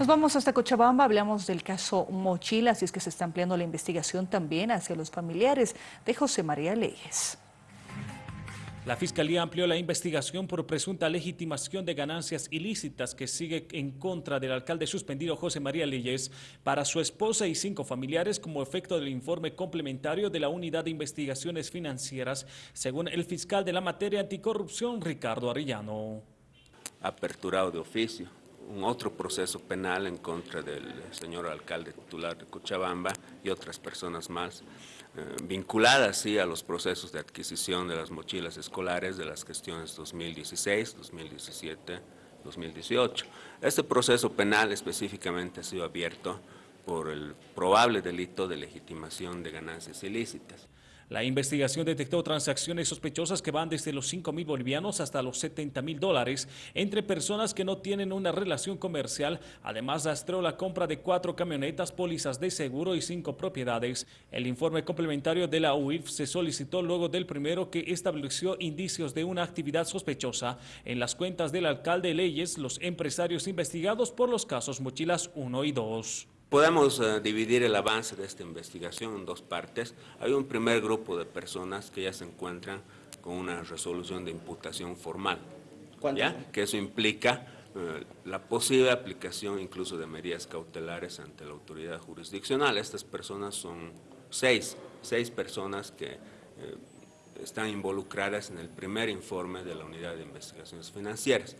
Nos vamos hasta Cochabamba, hablamos del caso Mochila, así es que se está ampliando la investigación también hacia los familiares de José María Leyes. La Fiscalía amplió la investigación por presunta legitimación de ganancias ilícitas que sigue en contra del alcalde suspendido José María Leyes para su esposa y cinco familiares como efecto del informe complementario de la Unidad de Investigaciones Financieras, según el fiscal de la materia anticorrupción Ricardo Arellano. Aperturado de oficio un otro proceso penal en contra del señor alcalde titular de Cochabamba y otras personas más eh, vinculadas sí, a los procesos de adquisición de las mochilas escolares de las gestiones 2016, 2017, 2018. Este proceso penal específicamente ha sido abierto por el probable delito de legitimación de ganancias ilícitas. La investigación detectó transacciones sospechosas que van desde los 5 mil bolivianos hasta los 70 mil dólares entre personas que no tienen una relación comercial. Además, rastreó la compra de cuatro camionetas, pólizas de seguro y cinco propiedades. El informe complementario de la UIF se solicitó luego del primero que estableció indicios de una actividad sospechosa en las cuentas del alcalde Leyes, los empresarios investigados por los casos Mochilas 1 y 2. Podemos eh, dividir el avance de esta investigación en dos partes. Hay un primer grupo de personas que ya se encuentran con una resolución de imputación formal, ¿ya? que eso implica eh, la posible aplicación incluso de medidas cautelares ante la autoridad jurisdiccional. Estas personas son seis, seis personas que eh, están involucradas en el primer informe de la Unidad de Investigaciones Financieras.